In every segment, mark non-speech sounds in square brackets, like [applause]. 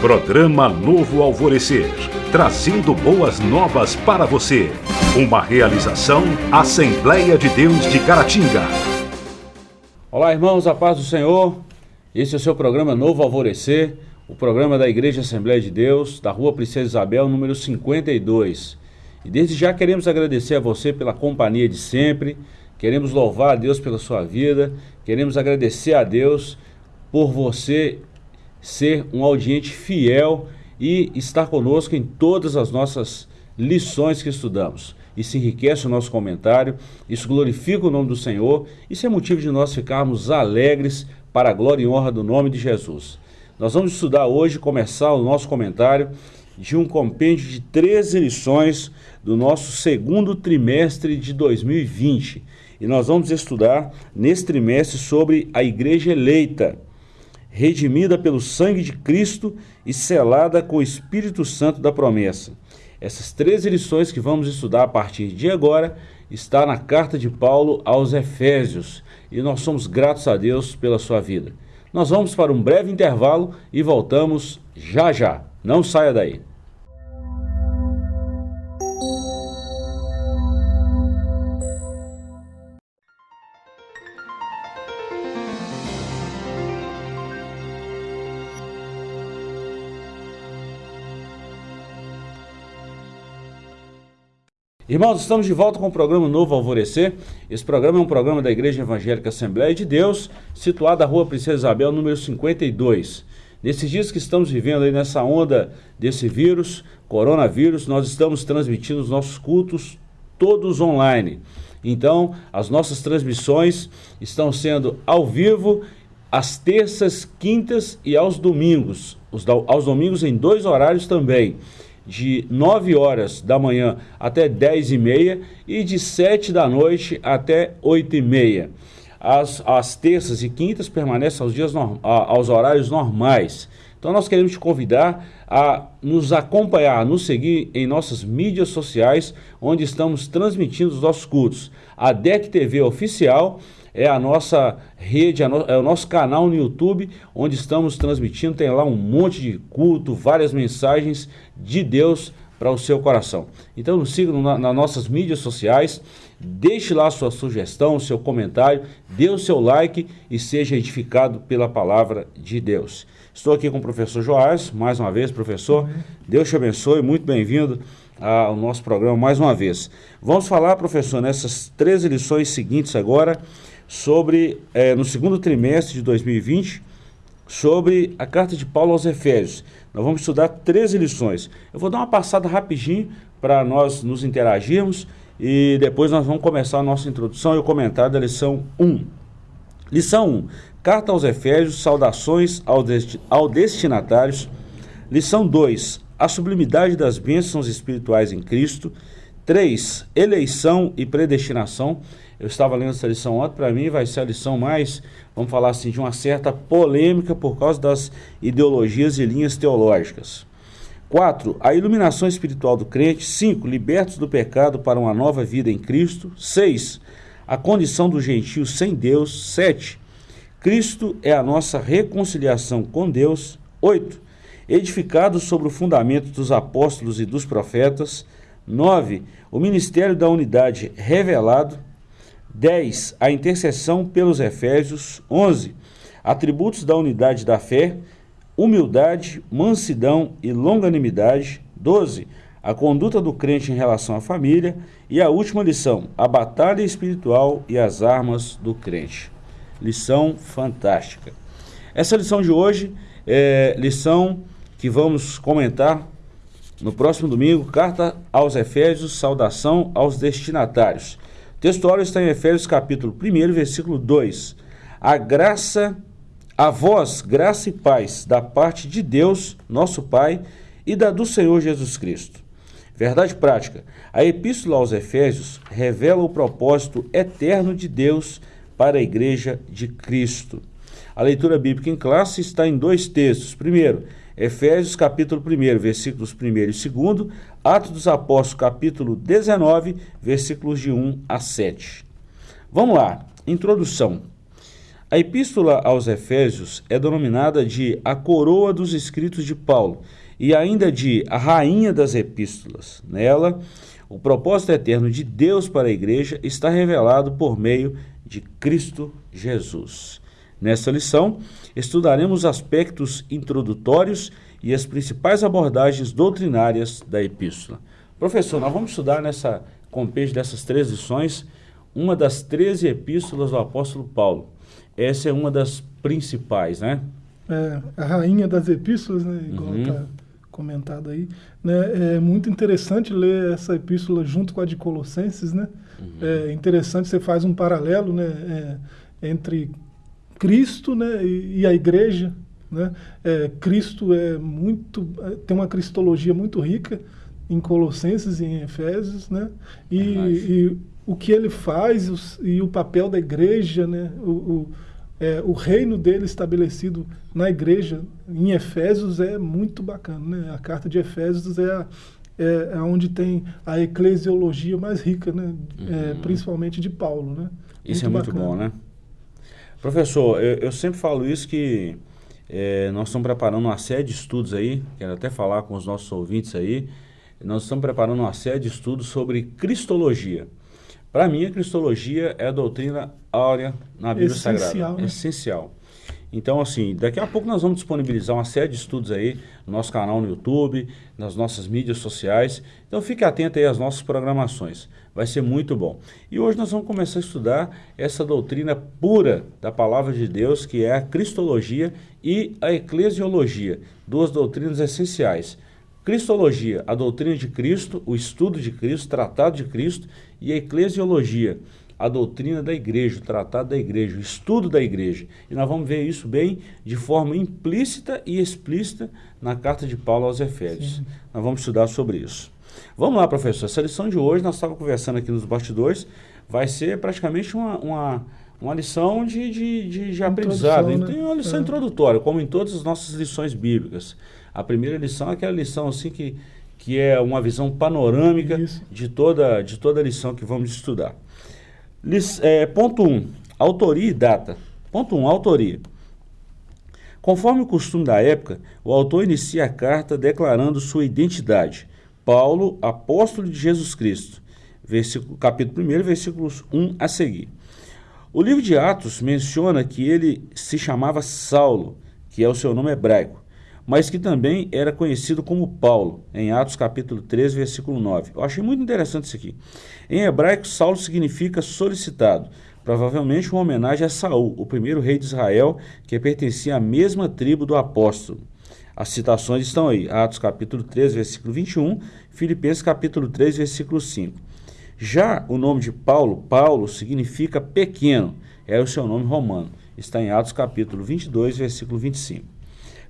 Programa Novo Alvorecer, trazendo boas novas para você. Uma realização Assembleia de Deus de Caratinga. Olá, irmãos, a paz do Senhor. Esse é o seu programa Novo Alvorecer, o programa da Igreja Assembleia de Deus, da Rua Princesa Isabel, número 52. E desde já queremos agradecer a você pela companhia de sempre, queremos louvar a Deus pela sua vida, queremos agradecer a Deus por você ser um audiente fiel e estar conosco em todas as nossas lições que estudamos. Isso enriquece o nosso comentário, isso glorifica o nome do Senhor, isso é motivo de nós ficarmos alegres para a glória e honra do nome de Jesus. Nós vamos estudar hoje, começar o nosso comentário de um compêndio de 13 lições do nosso segundo trimestre de 2020. E nós vamos estudar nesse trimestre sobre a igreja eleita redimida pelo sangue de Cristo e selada com o Espírito Santo da promessa. Essas três lições que vamos estudar a partir de agora está na carta de Paulo aos Efésios e nós somos gratos a Deus pela sua vida. Nós vamos para um breve intervalo e voltamos já já. Não saia daí. Irmãos, estamos de volta com o programa Novo Alvorecer. Esse programa é um programa da Igreja Evangélica Assembleia de Deus, situado na Rua Princesa Isabel, número 52. Nesses dias que estamos vivendo aí nessa onda desse vírus, coronavírus, nós estamos transmitindo os nossos cultos todos online. Então, as nossas transmissões estão sendo ao vivo às terças, quintas e aos domingos. Os, aos domingos em dois horários também de 9 horas da manhã até 10 e meia e de 7 da noite até 8 e meia. As, as terças e quintas permanecem aos, dias aos horários normais. Então nós queremos te convidar a nos acompanhar, a nos seguir em nossas mídias sociais, onde estamos transmitindo os nossos cultos. A DEC TV Oficial é a nossa rede, é o nosso canal no YouTube, onde estamos transmitindo. Tem lá um monte de culto, várias mensagens de Deus para o seu coração. Então nos siga na, nas nossas mídias sociais, deixe lá sua sugestão, seu comentário, dê o seu like e seja edificado pela palavra de Deus. Estou aqui com o professor Joás, mais uma vez, professor. Deus te abençoe, muito bem-vindo ao nosso programa mais uma vez. Vamos falar, professor, nessas três lições seguintes agora, sobre, é, no segundo trimestre de 2020, sobre a carta de Paulo aos Efésios. Nós vamos estudar 13 lições. Eu vou dar uma passada rapidinho para nós nos interagirmos e depois nós vamos começar a nossa introdução e o comentário da lição 1. Lição 1. Carta aos Efésios, saudações ao, desti ao destinatários. Lição 2. A sublimidade das bênçãos espirituais em Cristo. 3. Eleição e predestinação. Eu estava lendo essa lição ontem, para mim vai ser a lição mais, vamos falar assim, de uma certa polêmica por causa das ideologias e linhas teológicas. 4. A iluminação espiritual do crente. 5. Libertos do pecado para uma nova vida em Cristo. 6. A condição do gentio sem Deus. 7. Cristo é a nossa reconciliação com Deus. 8. Edificados sobre o fundamento dos apóstolos e dos profetas. 9. O ministério da unidade revelado. 10. A intercessão pelos Efésios. 11. Atributos da unidade da fé: humildade, mansidão e longanimidade. 12. A conduta do crente em relação à família. E a última lição: a batalha espiritual e as armas do crente. Lição fantástica. Essa lição de hoje é lição que vamos comentar no próximo domingo. Carta aos Efésios, saudação aos destinatários. O textuário está em Efésios capítulo 1, versículo 2. A graça, a vós, graça e paz da parte de Deus, nosso Pai, e da do Senhor Jesus Cristo. Verdade prática. A epístola aos Efésios revela o propósito eterno de Deus para a igreja de Cristo. A leitura bíblica em classe está em dois textos. Primeiro, Efésios capítulo 1, versículos 1 e 2, Atos dos Apóstolos capítulo 19, versículos de 1 a 7. Vamos lá, introdução. A epístola aos Efésios é denominada de a coroa dos escritos de Paulo e ainda de a rainha das epístolas. Nela, o propósito eterno de Deus para a igreja está revelado por meio de Cristo Jesus. Nesta lição, estudaremos aspectos introdutórios e as principais abordagens doutrinárias da epístola. Professor, nós vamos estudar nessa compêndio dessas três lições uma das 13 epístolas do apóstolo Paulo. Essa é uma das principais, né? É, a rainha das epístolas, né? Igual uhum. comentado aí. Né? É muito interessante ler essa epístola junto com a de Colossenses, né? Uhum. É interessante, você faz um paralelo né? É, entre Cristo né? e, e a igreja, né? É, Cristo é muito é, tem uma cristologia muito rica em Colossenses e em Efésios, né? E, e o que ele faz os, e o papel da igreja, né? O, o, é, o, reino dele estabelecido na igreja em Efésios é muito bacana, né? A carta de Efésios é, a, é, é onde tem a eclesiologia mais rica, né? É, uhum. É, principalmente de Paulo, né? Isso muito é muito bacana. bom, né? Professor, eu, eu sempre falo isso que é, nós estamos preparando uma série de estudos aí, quero até falar com os nossos ouvintes aí. Nós estamos preparando uma série de estudos sobre cristologia. Para mim, a cristologia é a doutrina áurea na Bíblia Essencial, Sagrada. Né? Essencial. Então, assim, daqui a pouco nós vamos disponibilizar uma série de estudos aí no nosso canal no YouTube, nas nossas mídias sociais. Então, fique atento aí às nossas programações. Vai ser muito bom. E hoje nós vamos começar a estudar essa doutrina pura da palavra de Deus, que é a cristologia e a eclesiologia, duas doutrinas essenciais. Cristologia, a doutrina de Cristo, o estudo de Cristo, o tratado de Cristo, e a eclesiologia, a doutrina da igreja, o tratado da igreja, o estudo da igreja. E nós vamos ver isso bem de forma implícita e explícita na carta de Paulo aos Efésios. Sim. Nós vamos estudar sobre isso. Vamos lá, professor. Essa lição de hoje, nós estávamos conversando aqui nos bastidores, vai ser praticamente uma, uma, uma lição de, de, de, de aprendizado. Né? Tem uma lição é. introdutória, como em todas as nossas lições bíblicas. A primeira lição é aquela lição assim que, que é uma visão panorâmica de toda, de toda a lição que vamos estudar. Lic, é, ponto 1. Um, autoria e data. Ponto 1. Um, autoria. Conforme o costume da época, o autor inicia a carta declarando sua identidade. Paulo, apóstolo de Jesus Cristo. Versículo, capítulo 1, versículos 1 a seguir. O livro de Atos menciona que ele se chamava Saulo, que é o seu nome hebraico, mas que também era conhecido como Paulo, em Atos capítulo 3, versículo 9. Eu achei muito interessante isso aqui. Em hebraico, Saulo significa solicitado, provavelmente uma homenagem a Saul, o primeiro rei de Israel, que pertencia à mesma tribo do apóstolo. As citações estão aí, Atos capítulo 3, versículo 21, Filipenses capítulo 3, versículo 5. Já o nome de Paulo, Paulo significa pequeno, é o seu nome romano. Está em Atos capítulo 22, versículo 25.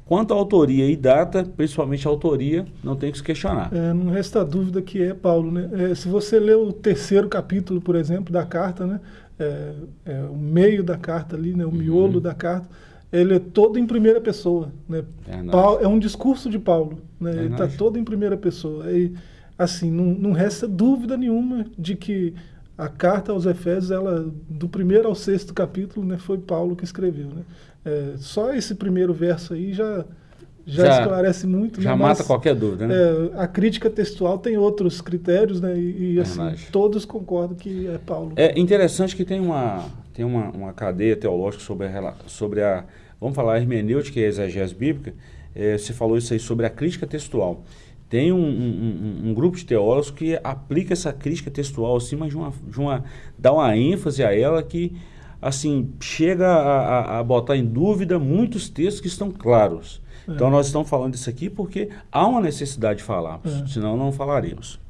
Quanto à autoria e data, principalmente a autoria, não tem que se questionar. É, não resta dúvida que é Paulo. Né? É, se você ler o terceiro capítulo, por exemplo, da carta, né? É, é, o meio da carta ali, né? o miolo uhum. da carta, ele é todo em primeira pessoa. Né? Paulo, é um discurso de Paulo. Né? Ele está todo em primeira pessoa. E, assim, não, não resta dúvida nenhuma de que a carta aos Efésios, ela, do primeiro ao sexto capítulo, né, foi Paulo que escreveu. Né? É, só esse primeiro verso aí já, já, já esclarece muito. Já né? mata Mas, qualquer dúvida, né? É, a crítica textual tem outros critérios, né? E, e assim, todos concordam que é Paulo. É interessante que tem uma, tem uma, uma cadeia teológica sobre a, sobre a. Vamos falar a hermenêutica e a exegese bíblica. É, você falou isso aí sobre a crítica textual. Tem um, um, um, grupo de teólogos que aplica essa crítica textual acima de uma, de uma. dá uma ênfase a ela que assim, chega a, a, a, botar em dúvida muitos textos que estão claros. É. Então nós estamos falando isso aqui porque há uma necessidade de falarmos, é. senão não falaríamos.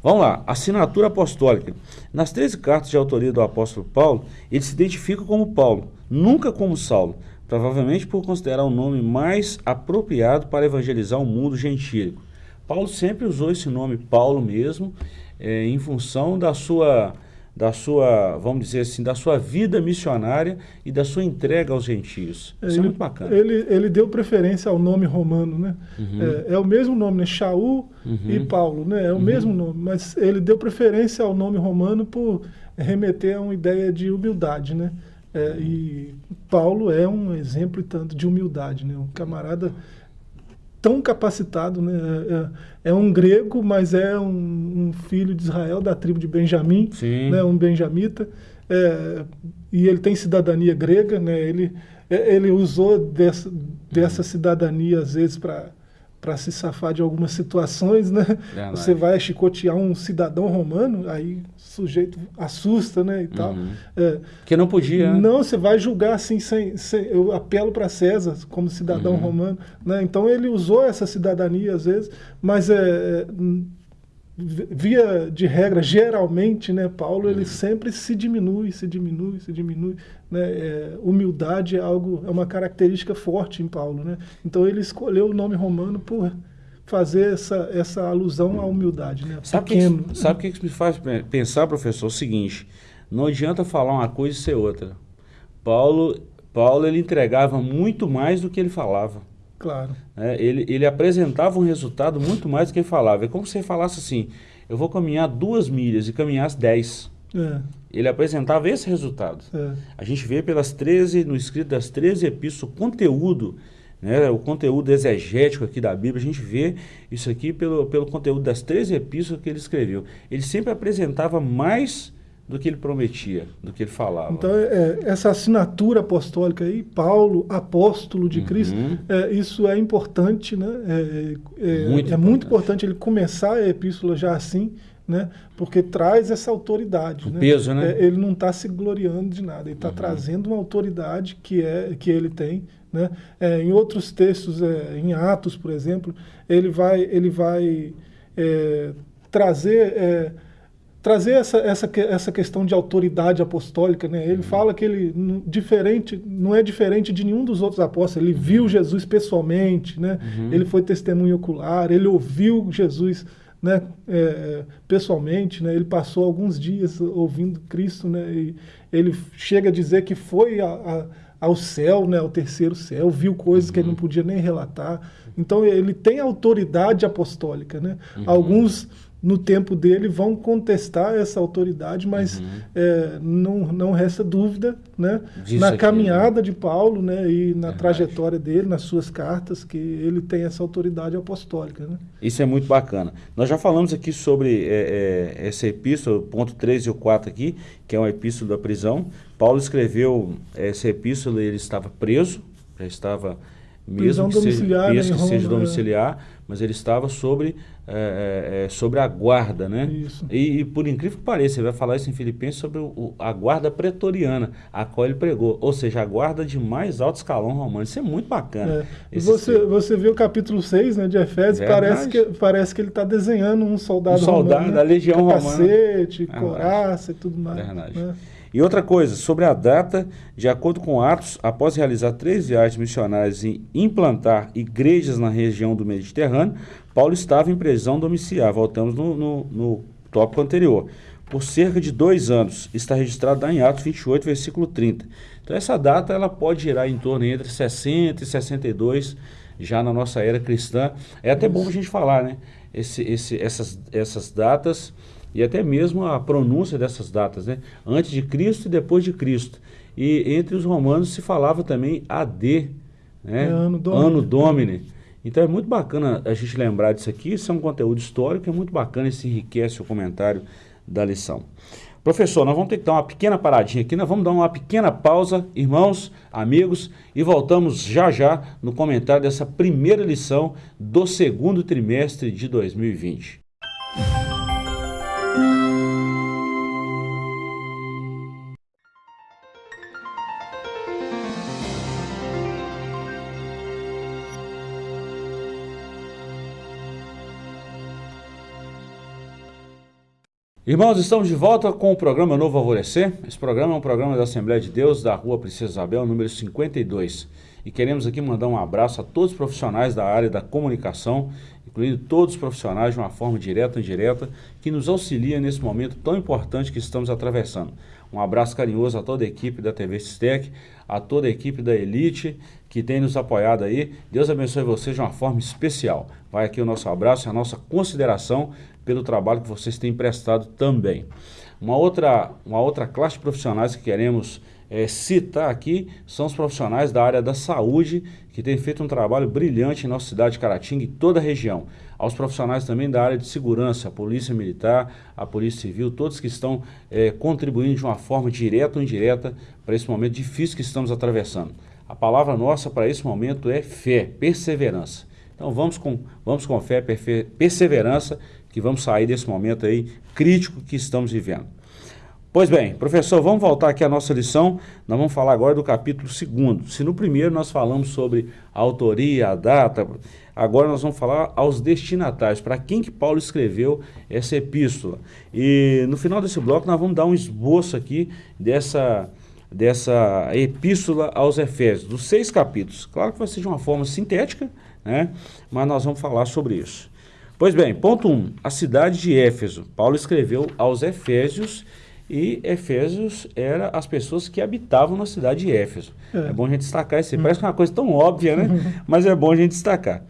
Vamos lá, assinatura apostólica. Nas 13 cartas de autoria do apóstolo Paulo, ele se identifica como Paulo, nunca como Saulo, provavelmente por considerar o nome mais apropriado para evangelizar o mundo gentílico. Paulo sempre usou esse nome Paulo mesmo, é, em função da sua da sua, vamos dizer assim, da sua vida missionária e da sua entrega aos gentios. Isso ele, é muito bacana. Ele, ele deu preferência ao nome romano, né? Uhum. É, é, o mesmo nome, né? Shaul uhum. e Paulo, né? É o uhum. mesmo nome, mas ele deu preferência ao nome romano por remeter a uma ideia de humildade, né? É, e Paulo é um exemplo tanto de humildade, né? Um camarada tão capacitado, né? É, é, é um grego, mas é um, um, filho de Israel da tribo de Benjamim, Sim. né? Um benjamita. É, e ele tem cidadania grega, né? Ele é, ele usou dessa, dessa cidadania às vezes para para se safar de algumas situações, né? É, você vai chicotear um cidadão romano, aí o sujeito assusta, né, e tal. Uhum. É, que não podia. Né? Não, você vai julgar assim, sem, sem eu apelo para César como cidadão uhum. romano, né? Então ele usou essa cidadania às vezes, mas é, é via de regra, geralmente, né, Paulo ele uhum. sempre se diminui, se diminui, se diminui. Né? É, humildade é algo, é uma característica forte em Paulo, né? Então ele escolheu o nome romano por fazer essa, essa alusão à humildade, né? Sabe Pequeno. Que, sabe o que, que me faz pensar, professor? O seguinte: não adianta falar uma coisa e ser outra. Paulo, Paulo ele entregava muito mais do que ele falava. Claro. É, ele, ele apresentava um resultado muito mais do que ele falava. É como se você falasse assim: eu vou caminhar duas milhas e caminhasse dez. É. Ele apresentava esse resultado. É. A gente vê pelas 13, no escrito das 13 epístolas, o conteúdo, né, o conteúdo exegético aqui da Bíblia, a gente vê isso aqui pelo, pelo conteúdo das 13 epístolas que ele escreveu. Ele sempre apresentava mais do que ele prometia, do que ele falava. Então, é, essa assinatura apostólica aí, Paulo, apóstolo de uhum. Cristo, é, isso é importante, né? É, é, muito, é muito importante ele começar a epístola já assim, né? Porque traz essa autoridade. O né? peso, né? É, ele não está se gloriando de nada, ele está uhum. trazendo uma autoridade que, é, que ele tem. Né? É, em outros textos, em Atos, por exemplo, ele vai, ele vai trazer trazer essa, essa, essa questão de autoridade apostólica, né? Ele uhum. fala que ele diferente, não é diferente de nenhum dos outros apóstolos. Ele viu Jesus pessoalmente, né? Uhum. Ele foi testemunho ocular, ele ouviu Jesus, né? É, pessoalmente, né? Ele passou alguns dias ouvindo Cristo, né? E ele chega a dizer que foi a, a, ao céu, né? Ao terceiro céu, viu coisas uhum. que ele não uhum. podia nem relatar. Então ele tem autoridade apostólica, né? Uhum. Alguns no tempo dele vão contestar essa autoridade, mas uhum. é, não, não resta dúvida né, na aqui, caminhada né? de Paulo né, e na Verdade. trajetória dele, nas suas cartas, que ele tem essa autoridade apostólica. Né? Isso é muito bacana. Nós já falamos aqui sobre é, é, essa epístola, ponto 3 e o 4 aqui, que é uma epístola da prisão. Paulo escreveu essa epístola, ele estava preso, já estava mesmo que seja, mesmo que seja domiciliar, mas ele estava sobre é, é, é, sobre a guarda, né? E, e, por incrível que pareça, ele vai falar isso em Filipenses sobre o, a guarda pretoriana, a qual ele pregou, ou seja, a guarda de mais alto escalão romano. Isso é muito bacana. É. Você, você vê o capítulo 6 né, de Efésios, parece que, parece que ele está desenhando um soldado, um soldado romano, da né? legião Capacete, romana. coraça e tudo mais. Verdade. Né? E outra coisa, sobre a data, de acordo com Atos, após realizar três viagens missionárias e implantar igrejas na região do Mediterrâneo, Paulo estava em prisão domiciliar. Voltamos no, no, no tópico anterior. Por cerca de dois anos. Está registrado em Atos 28, versículo 30. Então, essa data ela pode girar em torno entre 60 e 62, já na nossa era cristã. É até bom a gente falar, né? Esse, esse, essas, essas datas e até mesmo a pronúncia dessas datas, né? Antes de Cristo e depois de Cristo. E entre os romanos se falava também AD, né? É ano Domini. Ano Domini. Então é muito bacana a gente lembrar disso aqui, isso é um conteúdo histórico, é muito bacana, isso enriquece o comentário da lição. Professor, nós vamos ter que dar uma pequena paradinha aqui, nós vamos dar uma pequena pausa, irmãos, amigos, e voltamos já já no comentário dessa primeira lição do segundo trimestre de 2020. Irmãos, estamos de volta com o programa Novo Alvorecer. Esse programa é um programa da Assembleia de Deus da Rua Princesa Isabel, número 52. E queremos aqui mandar um abraço a todos os profissionais da área da comunicação, incluindo todos os profissionais de uma forma direta ou indireta, que nos auxiliam nesse momento tão importante que estamos atravessando. Um abraço carinhoso a toda a equipe da TV Sistec, a toda a equipe da Elite que tem nos apoiado aí. Deus abençoe vocês de uma forma especial. Vai aqui o nosso abraço e a nossa consideração pelo trabalho que vocês têm prestado também. Uma outra, uma outra classe de profissionais que queremos é, citar aqui são os profissionais da área da saúde que têm feito um trabalho brilhante em nossa cidade de Caratinga e toda a região. Aos profissionais também da área de segurança, a Polícia Militar, a Polícia Civil, todos que estão é, contribuindo de uma forma direta ou indireta para esse momento difícil que estamos atravessando. A palavra nossa para esse momento é fé, perseverança. Então vamos com, vamos com fé, perseverança, que vamos sair desse momento aí crítico que estamos vivendo. Pois bem, professor, vamos voltar aqui à nossa lição. Nós vamos falar agora do capítulo 2. Se no primeiro nós falamos sobre a autoria, a data, agora nós vamos falar aos destinatários, para quem que Paulo escreveu essa epístola. E no final desse bloco nós vamos dar um esboço aqui dessa, dessa epístola aos Efésios, dos seis capítulos. Claro que vai ser de uma forma sintética, né? mas nós vamos falar sobre isso. Pois bem, ponto 1. Um, a cidade de Éfeso. Paulo escreveu aos Efésios e Efésios era as pessoas que habitavam na cidade de Éfeso. É, é bom a gente destacar isso. Hum. Parece é uma coisa tão óbvia, né? [laughs] Mas é bom a gente destacar.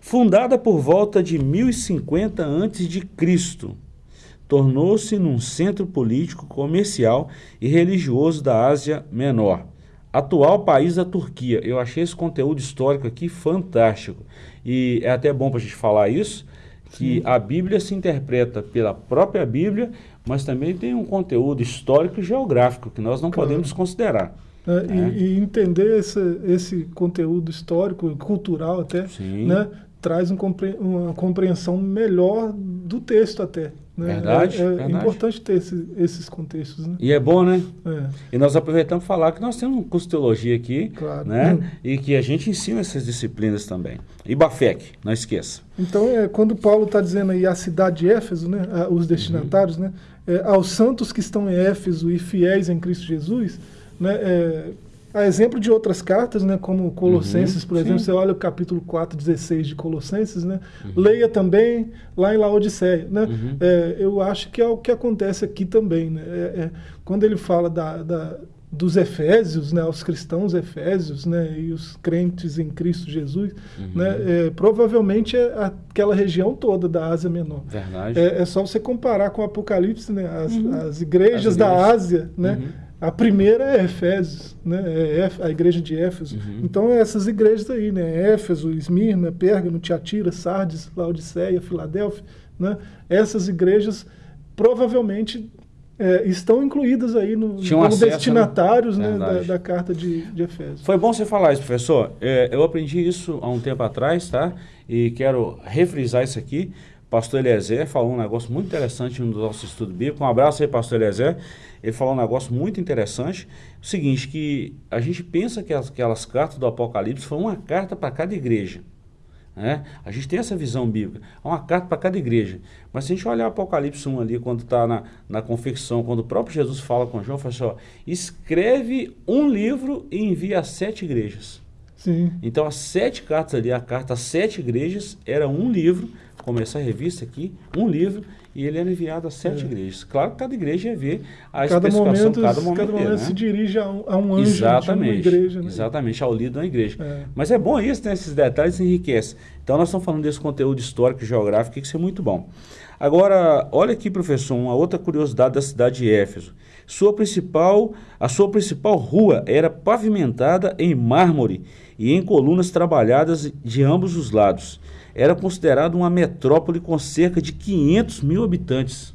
Fundada por volta de 1050 a.C., tornou-se num centro político, comercial e religioso da Ásia Menor. Atual país da Turquia. Eu achei esse conteúdo histórico aqui fantástico. E é até bom para a gente falar isso, que Sim. a Bíblia se interpreta pela própria Bíblia, mas também tem um conteúdo histórico e geográfico que nós não claro. podemos considerar. É, né? e, e, entender esse, esse conteúdo histórico, cultural até, né, traz um, uma compreensão melhor do texto até. Né? Verdade, é, é verdade. importante ter esse, esses contextos. Né? E é bom, né? É. E nós aproveitamos para falar que nós temos um curso de teologia aqui, claro. né? Hum. E que a gente ensina essas disciplinas também. E Bafec, não esqueça. Então, é, quando Paulo está dizendo aí a cidade de Éfeso, né, os destinatários, uhum. né, é, aos santos que estão em Éfeso e fiéis em Cristo Jesus, né, é, a exemplo de outras cartas, né, como Colossenses, uhum, por exemplo, sim. você olha o capítulo 4, 16 de Colossenses, né, uhum. leia também lá em Laodiceia. Né, uhum. é, eu acho que é o que acontece aqui também. Né, é, é, quando ele fala da, da, dos Efésios, né, os cristãos Efésios né, e os crentes em Cristo Jesus, uhum. né, é, provavelmente é aquela região toda da Ásia Menor. Verdade. É, é só você comparar com o Apocalipse, né, as, uhum. as, igrejas, as igrejas da Ásia, né, uhum. A primeira é Efésios, né? É a igreja de Éfeso. Uhum. Então, é essas igrejas aí, né? Éfeso, Esmirna, Pérgamo, Tiatira, Sardes, Laodiceia, Filadélfia, né? Essas igrejas provavelmente é, estão incluídas aí no, como acesso, né? destinatários né? Né, da, da, carta de, de Efésios. Foi bom você falar isso, professor. É, eu aprendi isso há um tempo atrás, tá? E quero refrisar isso aqui pastor Eliezer falou um negócio muito interessante no nosso estudo bíblico. Um abraço aí, pastor Eliezer. Ele falou um negócio muito interessante. O seguinte, que a gente pensa que as, aquelas cartas do Apocalipse foram uma carta para cada igreja. Né? A gente tem essa visão bíblica. É uma carta para cada igreja. Mas se a gente olhar o Apocalipse 1 ali, quando está na, na confecção, quando o próprio Jesus fala com João, fala assim, ó, escreve um livro e envia a sete igrejas. Sim. Então as sete cartas ali, a carta às sete igrejas, era um livro como essa revista aqui, um livro, e ele era enviado a sete é. igrejas. Claro que cada igreja ver a cada especificação, momento, cada momento, cada momento dele, se dirige a um, a um anjo exatamente, de uma igreja. Né? Exatamente, ao líder da igreja. É. Mas é bom isso, né? esses detalhes enriquecem. Então nós estamos falando desse conteúdo histórico e geográfico, que isso é muito bom. Agora, olha aqui, professor, uma outra curiosidade da cidade de Éfeso. Sua principal, a sua principal rua era pavimentada em mármore e em colunas trabalhadas de ambos os lados era considerado uma metrópole com cerca de 500 mil habitantes.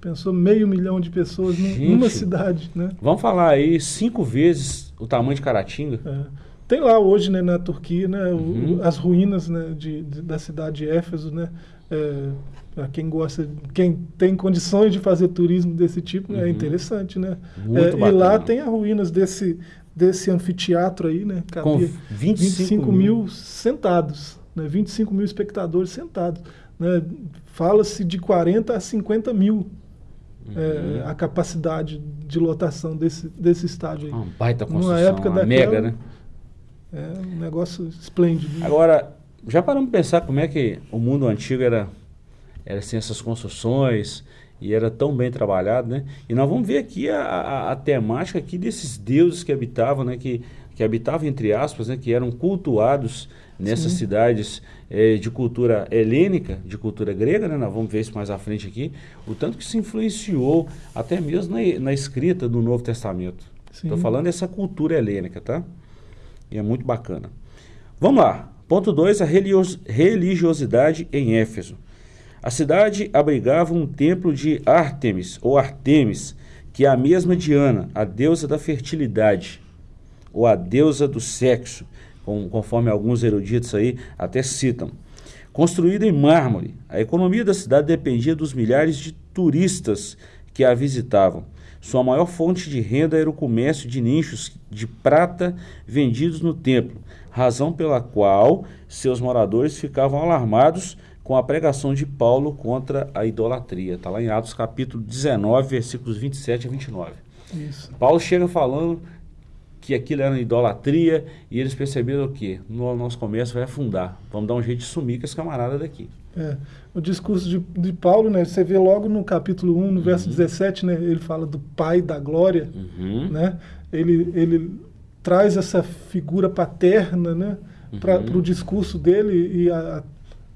Pensou meio milhão de pessoas Gente, numa cidade, né? Vamos falar aí cinco vezes o tamanho de Caratinga. É. Tem lá hoje, né, na Turquia, né, uhum. as ruínas né, de, de, da cidade de Éfeso, né? É, para quem gosta, quem tem condições de fazer turismo desse tipo, é uhum. é interessante, né? É, e lá tem as ruínas desse desse anfiteatro aí, né? Com 25, 25 mil, mil sentados né, 25 mil espectadores sentados. Né, Fala-se de 40 a 50 mil uhum. é, a capacidade de lotação desse, desse estádio aí. Uma baita construção, Numa época daquela, mega, né? É um negócio esplêndido. Agora, já paramos para pensar como é que o mundo antigo era, era assim, essas construções e era tão bem trabalhado, né? E nós vamos ver aqui a, a, a temática aqui desses deuses que habitavam, né? Que, que habitavam, entre aspas, né? Que eram cultuados nessas Sim. cidades é, de cultura helênica, de cultura grega, né? nós vamos ver isso mais à frente aqui, o tanto que se influenciou até mesmo na, na escrita do Novo Testamento. Estou falando dessa cultura helênica, tá? E é muito bacana. Vamos lá. Ponto 2, a religiosidade em Éfeso. A cidade abrigava um templo de Ártemis, ou Artemis, que é a mesma Diana, a deusa da fertilidade, ou a deusa do sexo, conforme alguns eruditos aí até citam. Construída em mármore, a economia da cidade dependia dos milhares de turistas que a visitavam. Sua maior fonte de renda era o comércio de nichos de prata vendidos no templo, razão pela qual seus moradores ficavam alarmados com a pregação de Paulo contra a idolatria. Está lá em Atos capítulo 19, versículos 27 a 29. Isso. Paulo chega falando que aquilo era idolatria e eles perceberam o quê? No nosso comércio vai afundar. Vamos dar um jeito de sumir com esse camarada daqui. É, o discurso de, de, Paulo, né, você vê logo no capítulo 1, no uhum. verso 17, né, ele fala do Pai da Glória, uhum. né, ele, ele traz essa figura paterna né, para uhum. o discurso dele e a,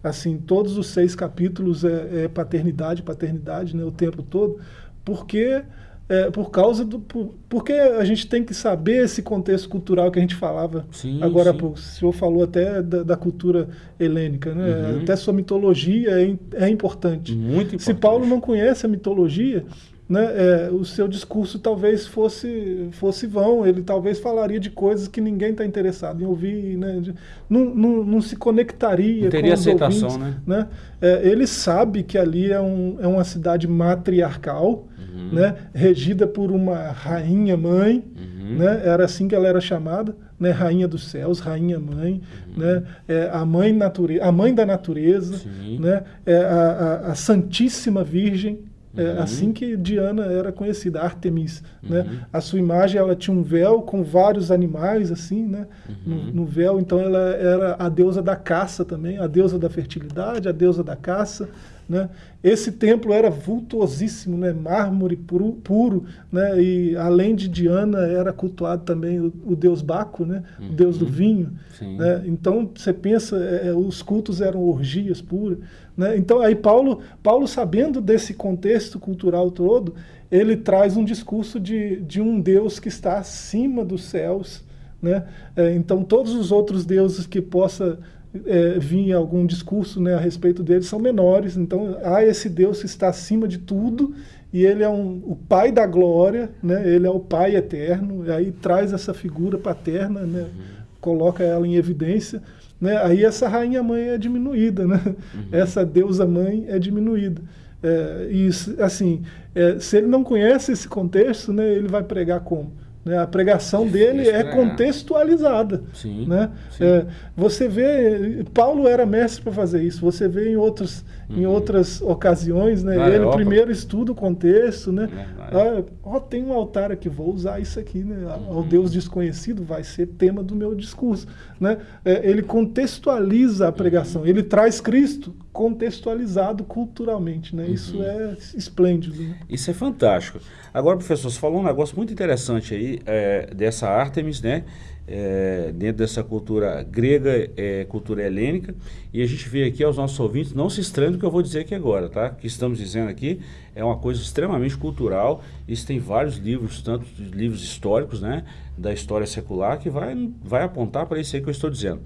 assim todos os seis capítulos é, é paternidade, paternidade né, o tempo todo, porque é, por causa do. Por, porque a gente tem que saber esse contexto cultural que a gente falava sim, agora sim. pouco. O senhor falou até da, da cultura helênica, né? Uhum. Até sua mitologia é, é importante. Muito importante. Se Paulo não conhece a mitologia, né, é, o seu discurso talvez fosse, fosse vão, ele talvez falaria de coisas que ninguém está interessado em ouvir, né, de, não, não, não, se conectaria não teria com os aceitação, ouvintes, né? né? É, ele sabe que ali é, um, é uma cidade matriarcal, uhum. né, regida por uma rainha mãe, uhum. né, era assim que ela era chamada, né, rainha dos céus, rainha mãe, uhum. né, é, a mãe natureza, a mãe da natureza, né, é a, a, a Santíssima Virgem, é uhum. assim que Diana era conhecida, Artemis. Uhum. Né? A sua imagem ela tinha um véu com vários animais assim, né? Uhum. No, no, véu, então ela era a deusa da caça também, a deusa da fertilidade, a deusa da caça. Né? Esse templo era vultuosíssimo, né? mármore puro, puro né? e além de Diana era cultuado também o, o deus Baco, né? o deus do uhum. vinho. Né? Então você pensa, é, é, os cultos eram orgias puras. Né? Então aí Paulo, Paulo, sabendo desse contexto cultural todo, ele traz um discurso de, de um Deus que está acima dos céus. Né? É, então todos os outros deuses que possa é, vir algum discurso né, a respeito dele são menores. Então há esse Deus que está acima de tudo e ele é um, o Pai da glória, né? ele é o Pai eterno, e aí traz essa figura paterna, né? Uhum. coloca ela em evidência. Né? Aí essa rainha mãe é diminuída, né? Uhum. essa deusa mãe é diminuída. É, e assim, é, se ele não conhece esse contexto, né, ele vai pregar como? Né? A pregação dele é contextualizada. Sim, né? Sim. É, você vê, Paulo era mestre para fazer isso. Você vê em, outros, uhum. em outras ocasiões, né? Ah, ele primeiro estuda o contexto, né? Ah, ó, tem um altar aqui, vou usar isso aqui, né? Uhum. Ao Deus desconhecido vai ser tema do meu discurso, né? É, ele contextualiza a pregação. Uhum. Ele traz Cristo contextualizado culturalmente, né? Isso uhum. é esplêndido. Né? Isso é fantástico. Agora, professor, você falou um negócio muito interessante aí é, dessa Artemis, né? É, dentro dessa cultura grega, é, cultura helênica, e a gente vê aqui aos nossos ouvintes, não se estranhe do que eu vou dizer aqui agora, tá? O que estamos dizendo aqui é uma coisa extremamente cultural, isso tem vários livros, tanto livros históricos, né, da história secular, que vai, vai apontar para isso aí que eu estou dizendo.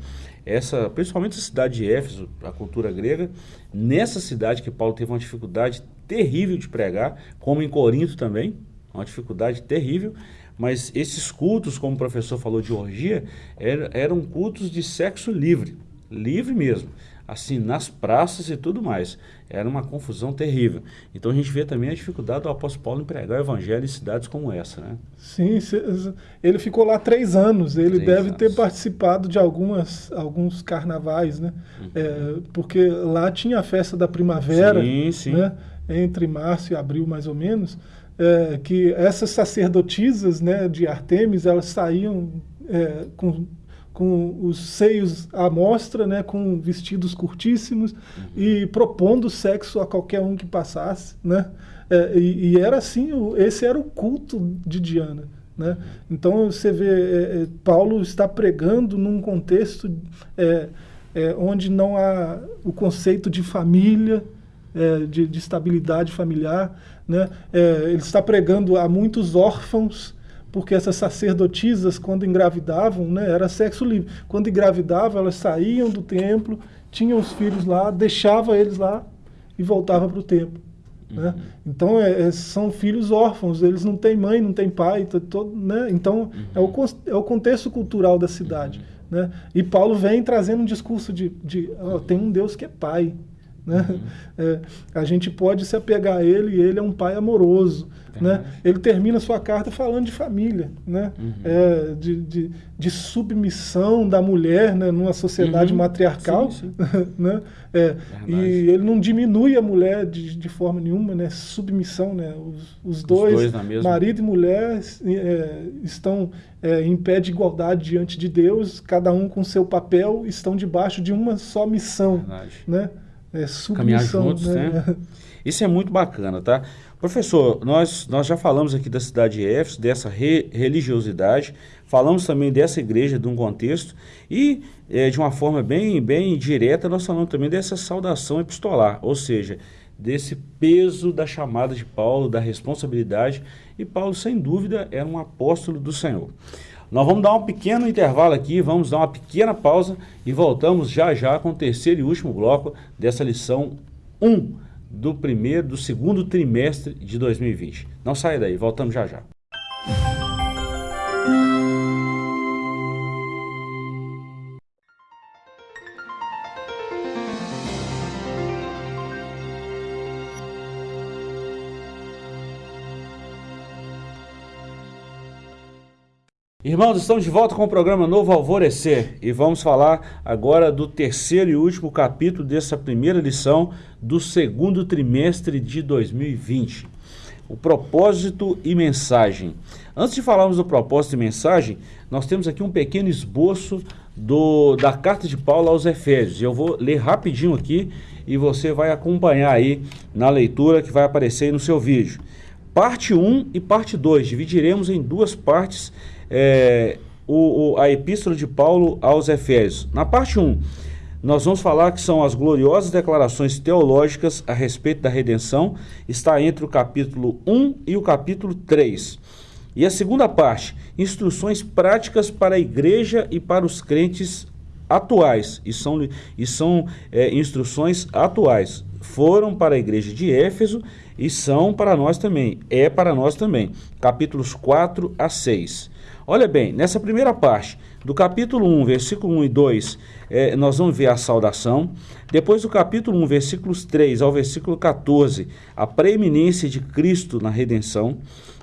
Essa, principalmente a cidade de Éfeso, a cultura grega, nessa cidade que Paulo teve uma dificuldade terrível de pregar, como em Corinto também, uma dificuldade terrível, mas esses cultos, como o professor falou de orgia, eram cultos de sexo livre, livre mesmo, assim, nas praças e tudo mais. Era uma confusão terrível. Então a gente vê também a dificuldade do apóstolo Paulo em pregar o evangelho em cidades como essa, né? Sim, ele ficou lá três anos, ele três deve anos. ter participado de algumas, alguns carnavais, né? Uhum. É, porque lá tinha a festa da primavera, sim, sim. Né? entre março e abril mais ou menos, é, que essas sacerdotisas né, de Artemis, elas saíam é, com, com os seios à mostra, né, com vestidos curtíssimos uhum. e propondo sexo a qualquer um que passasse. Né? É, e, e, era assim, esse era o culto de Diana. Né? Então você vê, é, é, Paulo está pregando num contexto é, onde não há o conceito de família, de, de estabilidade familiar, né? É, ele está pregando a muitos órfãos, porque essas sacerdotisas, quando engravidavam, né, era sexo livre. Quando engravidavam, elas saíam do templo, tinham os filhos lá, deixava eles lá e voltava para o templo. Né? Uhum. Né? Então é, é, são filhos órfãos, eles não têm mãe, não têm pai, todo, né? então uhum. é, o, é o contexto cultural da cidade. Uhum. Né? E Paulo vem trazendo um discurso de, de oh, tem um Deus que é pai. Né? Uhum. É, a gente pode se apegar a ele e ele é um pai amoroso. Né? Ele termina sua carta falando de família, né? Uhum. É, de, de, de, submissão da mulher né? numa sociedade uhum. matriarcal. Sim, sim. [laughs] né? É, e ele não diminui a mulher de, de forma nenhuma, né? submissão. Né? Os, os dois, dois marido e mulher, é, estão é, em pé de igualdade diante de Deus, cada um com seu papel, estão debaixo de uma só missão. Verdade. Né? É, Caminhar juntos, né? né? [laughs] Isso é muito bacana, tá? Professor, nós, nós já falamos aqui da cidade de Éfeso, dessa re, religiosidade, falamos também dessa igreja, de um contexto, e é, de uma forma bem, bem direta, nós falamos também dessa saudação epistolar, ou seja, desse peso da chamada de Paulo, da responsabilidade, e Paulo, sem dúvida, era um apóstolo do Senhor. Nós vamos dar um pequeno intervalo aqui, vamos dar uma pequena pausa e voltamos já já com o terceiro e último bloco dessa lição 1 do primeiro, do segundo trimestre de 2020. Não saia daí, voltamos já já. Irmãos, estamos de volta com o programa Novo Alvorecer e vamos falar agora do terceiro e último capítulo dessa primeira lição do segundo trimestre de 2020. O propósito e mensagem. Antes de falarmos do propósito e mensagem, nós temos aqui um pequeno esboço do, da carta de Paulo aos Efésios. Eu vou ler rapidinho aqui e você vai acompanhar aí na leitura que vai aparecer no seu vídeo. Parte 1 e parte 2. Dividiremos em duas partes é, o, o, a epístola de Paulo aos Efésios. Na parte 1, nós vamos falar que são as gloriosas declarações teológicas a respeito da redenção, está entre o capítulo 1 e o capítulo 3. E a segunda parte, instruções práticas para a igreja e para os crentes atuais, e são, e são é, instruções atuais. Foram para a igreja de Éfeso e são para nós também, é para nós também. Capítulos 4 a 6. Olha bem, nessa primeira parte, do capítulo 1, versículo 1 e 2, é, nós vamos ver a saudação. Depois do capítulo 1, versículos 3 ao versículo 14, a preeminência de Cristo na redenção.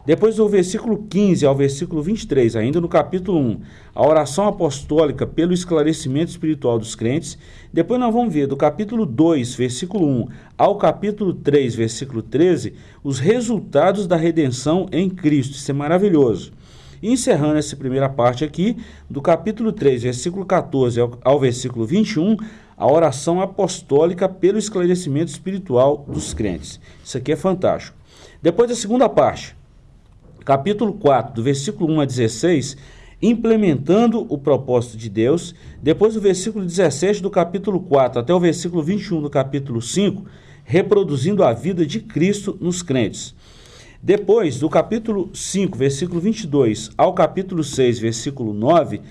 Depois do versículo 15 ao versículo 23, ainda no capítulo 1, a oração apostólica pelo esclarecimento espiritual dos crentes. Depois nós vamos ver do capítulo 2, versículo 1 ao capítulo 3, versículo 13, os resultados da redenção em Cristo. Isso é maravilhoso. E encerrando essa primeira parte aqui, do capítulo 3, versículo 14 ao, ao versículo 21, a oração apostólica pelo esclarecimento espiritual dos crentes. Isso aqui é fantástico. Depois da segunda parte, capítulo 4, do versículo 1 a 16, implementando o propósito de Deus. Depois do versículo 17 do capítulo 4 até o versículo 21 do capítulo 5, reproduzindo a vida de Cristo nos crentes. Depois, do capítulo 5, versículo 22, ao capítulo 6, versículo 9,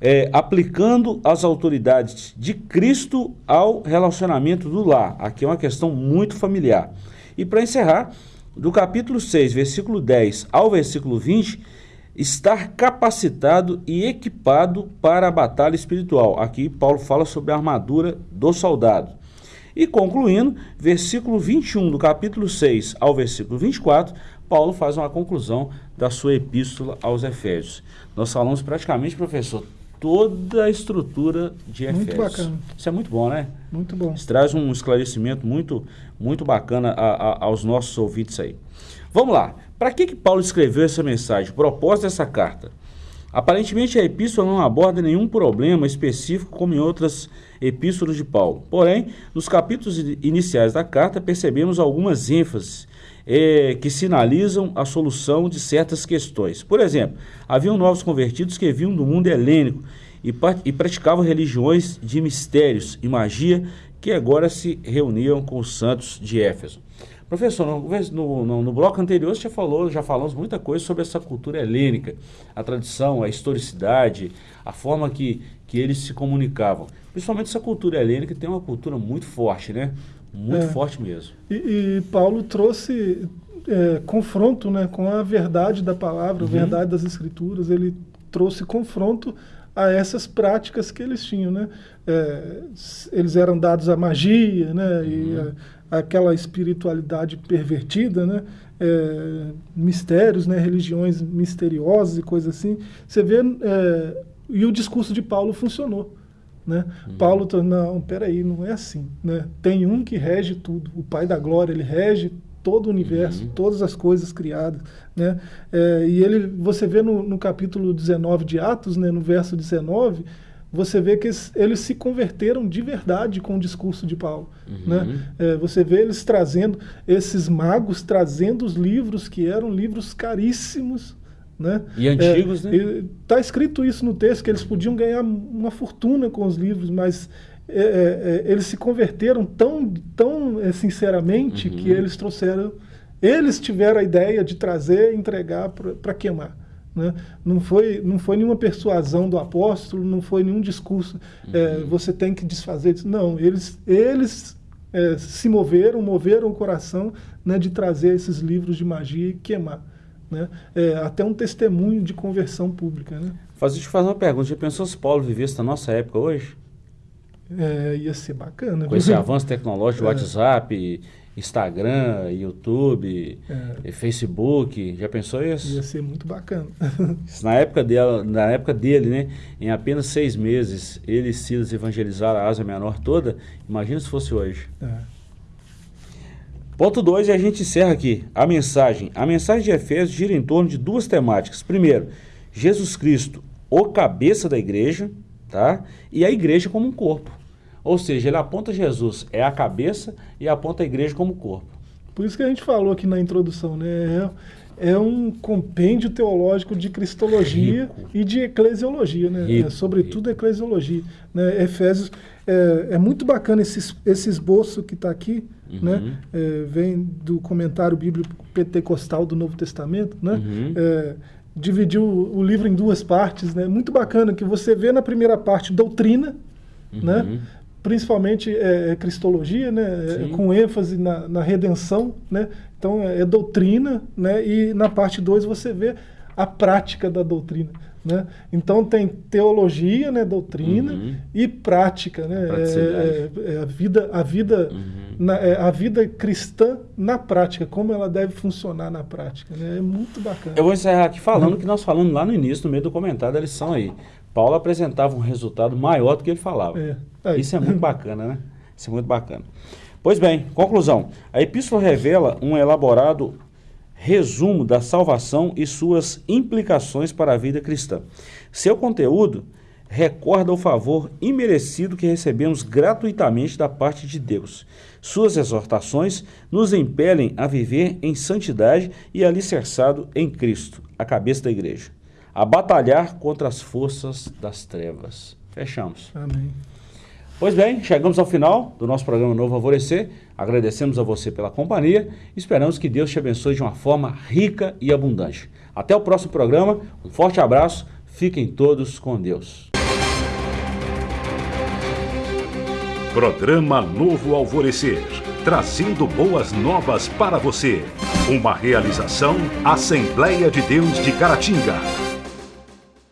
é, aplicando as autoridades de Cristo ao relacionamento do lar. Aqui é uma questão muito familiar. E para encerrar, do capítulo 6, versículo 10 ao versículo 20, estar capacitado e equipado para a batalha espiritual. Aqui Paulo fala sobre a armadura do soldado. E concluindo, versículo 21 do capítulo 6 ao versículo 24, Paulo faz uma conclusão da sua epístola aos Efésios. Nós falamos praticamente, professor, toda a estrutura de Efésios. Muito bacana. Isso é muito bom, né? Muito bom. Isso traz um esclarecimento muito, muito bacana a, a, aos nossos ouvintes aí. Vamos lá. Para que, que Paulo escreveu essa mensagem? O propósito dessa carta? Aparentemente, a epístola não aborda nenhum problema específico como em outras epístolas de Paulo. Porém, nos capítulos iniciais da carta, percebemos algumas ênfases é, que sinalizam a solução de certas questões. Por exemplo, haviam novos convertidos que vinham do mundo helênico e, e praticavam religiões de mistérios e magia que agora se reuniam com os santos de Éfeso. Professor, no, no, no, bloco anterior você já falou, já falamos muita coisa sobre essa cultura helênica, a tradição, a historicidade, a forma que, que eles se comunicavam. Principalmente essa cultura helênica tem uma cultura muito forte, né? Muito é. forte mesmo. E, e Paulo trouxe é, confronto né, com a verdade da palavra, uhum. a verdade das escrituras. Ele trouxe confronto a essas práticas que eles tinham, né? É, eles eram dados à magia, né? Uhum. E aquela espiritualidade pervertida, né? É, mistérios, né? Religiões misteriosas e coisas assim. Você vê é, e o discurso de Paulo funcionou. Né? Uhum. Paulo, não, peraí, não é assim. Né? Tem um que rege tudo, o Pai da Glória, ele rege todo o universo, uhum. todas as coisas criadas. Né? É, e ele, você vê no, no, capítulo 19 de Atos, né, no verso 19, você vê que eles, eles se converteram de verdade com o discurso de Paulo. Uhum. Né? É, você vê eles trazendo, esses magos trazendo os livros que eram livros caríssimos. Né? E antigos, é, né? Está escrito isso no texto, que eles podiam ganhar uma fortuna com os livros, mas é, é, é, eles se converteram tão, tão é, sinceramente uhum. que eles trouxeram, eles tiveram a ideia de trazer e entregar para queimar. Né? Não, foi, não foi nenhuma persuasão do apóstolo, não foi nenhum discurso, é, uhum. você tem que desfazer disso. Não, eles, eles é, se moveram, moveram o coração né, de trazer esses livros de magia e queimar. Né? até um testemunho de conversão pública. Né? Faz, deixa eu fazer uma pergunta. Já pensou se Paulo vivesse na nossa época hoje? É, ia ser bacana. Com esse avanço tecnológico, é. WhatsApp, Instagram, YouTube, é. Facebook, já pensou isso? Ia ser muito bacana. [laughs] na época dele, na época dele, né, em apenas seis meses, ele e Silas evangelizaram a Ásia Menor toda. Imagina se fosse hoje. É. Ponto 2, e a gente encerra aqui. A mensagem. A mensagem de Efésios gira em torno de duas temáticas. Primeiro, Jesus Cristo, o cabeça da igreja tá? E a igreja como um corpo. Ou seja, ele aponta Jesus, é a cabeça e aponta a igreja como corpo. Por isso que a gente falou aqui na introdução, né? É, é um compêndio teológico de cristologia Rico. e de eclesiologia, né? Rico, é, sobretudo Rico. eclesiologia. Né? Efésios, é, é, muito bacana esse, esse esboço que está aqui, uhum. né? É, vem do comentário bíblico pentecostal do Novo Testamento, né? Uhum. É, dividiu o livro em duas partes, né? Muito bacana que você vê na primeira parte doutrina, uhum. né? Principalmente é, é cristologia, né? É, com ênfase na, na, redenção, né? Então é, é doutrina, né? E na parte 2 você vê a prática da doutrina. Né? Então tem teologia, né, doutrina uhum. e prática, né? É, é, é, a vida, a vida, uhum. na, é, a vida cristã na prática, como ela deve funcionar na prática, né? É muito bacana. Eu vou encerrar aqui falando o uhum. que nós falamos lá no início, no meio do comentário da lição aí. Paulo apresentava um resultado maior do que ele falava. É. Isso é muito bacana, né? Isso é muito bacana. Pois bem, conclusão. A epístola revela um elaborado resumo da salvação e suas implicações para a vida cristã. Seu conteúdo recorda o favor imerecido que recebemos gratuitamente da parte de Deus. Suas exortações nos impelem a viver em santidade e alicerçado em Cristo, a cabeça da igreja, a batalhar contra as forças das trevas. Fechamos. Amém. Pois bem, chegamos ao final do nosso programa Novo Alvorecer. Agradecemos a você pela companhia. Esperamos que Deus te abençoe de uma forma rica e abundante. Até o próximo programa. Um forte abraço. Fiquem todos com Deus. Programa Novo Alvorecer. Trazendo boas novas para você. Uma realização Assembleia de Deus de Caratinga.